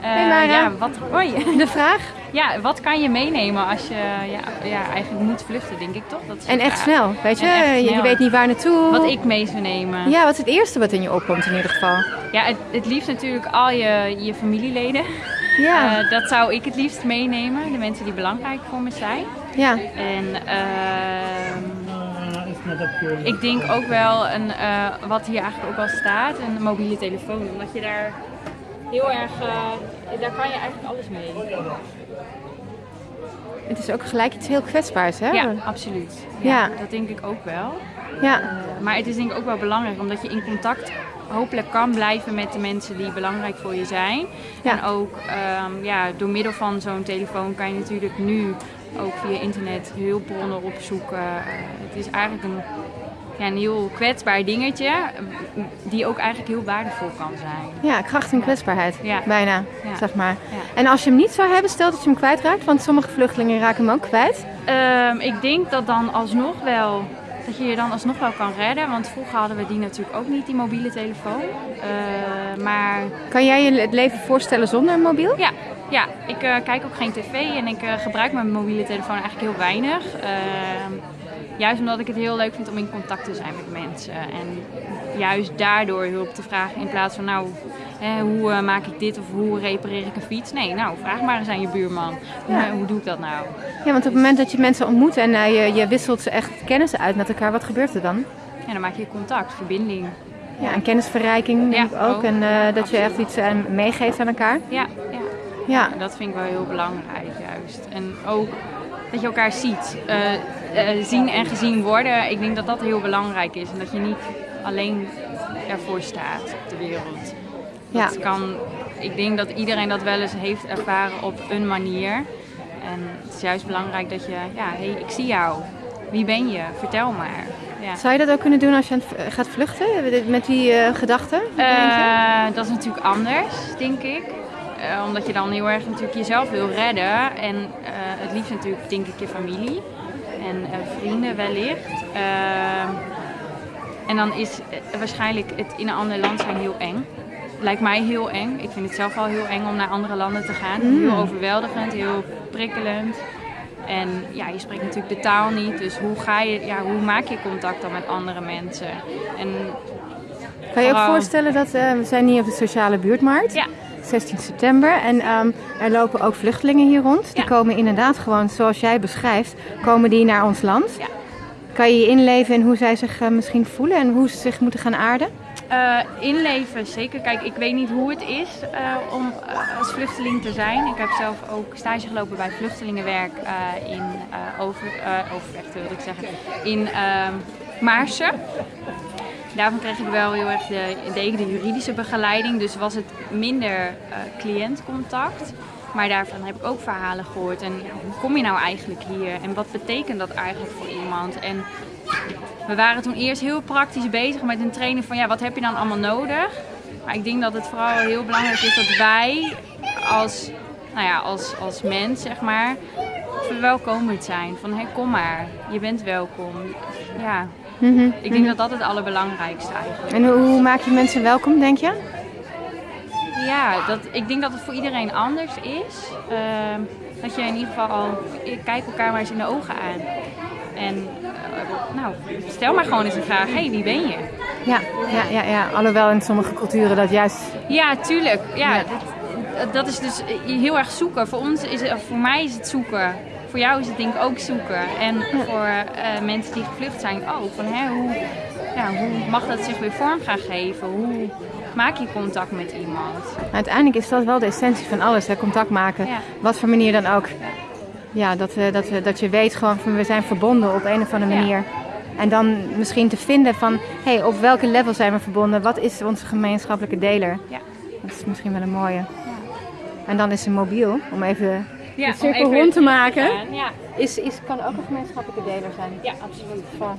Eh, Hey, Mara. ja, wat, hoi. De vraag. ja, wat kan je meenemen als je ja, ja, eigenlijk moet vluchten, denk ik toch? Dat is En echt vraag. snel, weet je? Je, weet niet waar naartoe. Wat ik mee zou nemen. Ja, wat is het eerste wat in je opkomt in ieder geval? Ja, het, het liefst natuurlijk al je, je familieleden. Ja, Eh, dat zou ik het liefst meenemen. De mensen die belangrijk voor me zijn. ja. En ehm, ik denk ook wel, een, eh, wat hier eigenlijk ook al staat, een mobiele telefoon. Omdat je daar heel erg, eh, daar kan je eigenlijk alles mee. Het is ook gelijk iets heel kwetsbaars, hè? Ja, absoluut. Ja, Ja. Dat denk ik ook wel. Ja. Maar het is denk ik ook wel belangrijk, omdat je in contact hopelijk kan blijven met de mensen die belangrijk voor je zijn. Ja. En ook ehm, ja, door middel van zo'n telefoon kan je natuurlijk nu ook via internet heel bronnen opzoeken. Eh, het is eigenlijk een, ja, een heel kwetsbaar dingetje, die ook eigenlijk heel waardevol kan zijn. Ja, kracht en kwetsbaarheid. Ja. Bijna, Ja. zeg maar. En als je hem niet zou hebben, stel dat je hem kwijtraakt, want sommige vluchtelingen raken hem ook kwijt. Ehm, ik denk dat dan alsnog wel, dat je je dan alsnog wel kan redden. Want vroeger hadden we die natuurlijk ook niet, die mobiele telefoon. Eh, maar Kan jij je het leven voorstellen zonder een mobiel? Ja, ja ik eh, kijk ook geen tv en ik eh, gebruik mijn mobiele telefoon eigenlijk heel weinig. Juist omdat ik het heel leuk vind om in contact te zijn met mensen. En juist daardoor hulp te vragen in plaats van nou, hè, hoe eh, maak ik dit of hoe repareer ik een fiets? Nee, nou, vraag maar eens aan je buurman. Hoe, Ja. hoe doe ik dat nou? Ja, want op het moment dat je mensen ontmoet en eh, je, je wisselt ze echt kennis uit met elkaar, wat gebeurt er dan? En dan maak je contact, verbinding. Ja, en kennisverrijking denk Ja, ik ook. ook. En eh, dat je echt iets meegeeft aan elkaar. Ja, ja. Ja, Dat vind ik wel heel belangrijk juist. En ook dat je elkaar ziet. Eh, zien en gezien worden. Ik denk dat dat heel belangrijk is. En dat je niet alleen ervoor staat op de wereld. Ja. Dat kan, ik denk dat iedereen dat wel eens heeft ervaren op een manier. En het is juist belangrijk dat je, ja, hey, ik zie jou. Wie ben je? Vertel maar. Ja. Zou je dat ook kunnen doen als je gaat vluchten? Met die eh gedachten? Eh, dat is natuurlijk anders, denk ik. Omdat je dan heel erg natuurlijk jezelf wil redden. En het liefst natuurlijk, denk ik, je familie. En eh, vrienden wellicht. Eh, en dan is eh, waarschijnlijk het in een ander land zijn heel eng. Lijkt mij heel eng. Ik vind het zelf al heel eng om naar andere landen te gaan. Heel overweldigend, heel prikkelend. En ja, je spreekt natuurlijk de taal niet. Dus hoe, ga je, ja, hoe maak je contact dan met andere mensen? En Kan je ook vooral- voorstellen dat eh, we zijn hier op de sociale buurtmarkt? ja, 16 september. En ehm, er lopen ook vluchtelingen hier rond. Die Ja. komen inderdaad gewoon, zoals jij beschrijft, komen die naar ons land. Ja. Kan je je inleven in hoe zij zich eh, misschien voelen en hoe ze zich moeten gaan aarden? Eh, inleven, zeker. Kijk, ik weet niet hoe het is eh, om als vluchteling te zijn. Ik heb zelf ook stage gelopen bij vluchtelingenwerk in over, Overvecht, wilde ik zeggen, in ehm Maarsen. Daarvan kreeg ik wel heel erg de, de, de juridische begeleiding, dus was het minder uh, cliëntcontact. Maar daarvan heb ik ook verhalen gehoord. En hoe kom je nou eigenlijk hier? En wat betekent dat eigenlijk voor iemand? En we waren toen eerst heel praktisch bezig met een training van ja, wat heb je dan allemaal nodig? Maar ik denk dat het vooral heel belangrijk is dat wij als, nou ja, als, als mens, zeg maar, verwelkomend zijn. Van hé, kom maar, je bent welkom. Ja, Mm -hmm. ik denk dat dat het allerbelangrijkste eigenlijk En hoe, hoe maak je mensen welkom, denk je? Ja, dat, ik denk dat het voor iedereen anders is. Uh, dat je in ieder geval al, kijk elkaar maar eens in de ogen aan. En uh, nou, stel maar gewoon eens een vraag, hé, hey, wie ben je? Ja, ja, ja, ja, alhoewel in sommige culturen dat juist... Ja, tuurlijk. Ja, ja. Dat, dat is dus heel erg zoeken. Voor ons is het, voor mij is het zoeken. Voor jou is het denk ik ook zoeken. En ja. voor uh, mensen die gevlucht zijn ook. Van, hè, hoe, ja, hoe mag dat zich weer vorm gaan geven? Hoe maak je contact met iemand? Uiteindelijk is dat wel de essentie van alles, hè? contact maken. Ja. Wat voor manier dan ook. Ja, dat, we, dat, we, dat je weet gewoon van we zijn verbonden op een of andere manier. En dan misschien te vinden van, hé, hey, op welke level zijn we verbonden? Wat is onze gemeenschappelijke deler? Ja. Dat is misschien wel een mooie. Ja. En dan is een mobiel, om even ja, de cirkel rond te maken. Ja. Is, is, kan ook een gemeenschappelijke deler zijn. Ja, absoluut. Van.